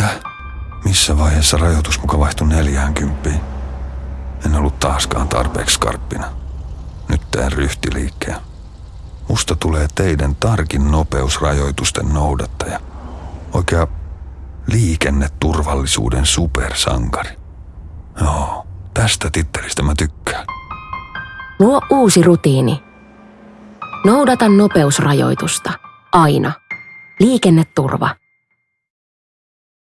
Mitä? Missä vaiheessa rajoitus muka vaihtui 40? En ollut taaskaan tarpeeksi skarppina. Nyt teen ryhtiliikkeen. Musta tulee teidän tarkin nopeusrajoitusten noudattaja. Oikea liikenneturvallisuuden supersankari. Joo, tästä tittelistä mä tykkään. Luo uusi rutiini. Noudata nopeusrajoitusta. Aina. Liikenneturva.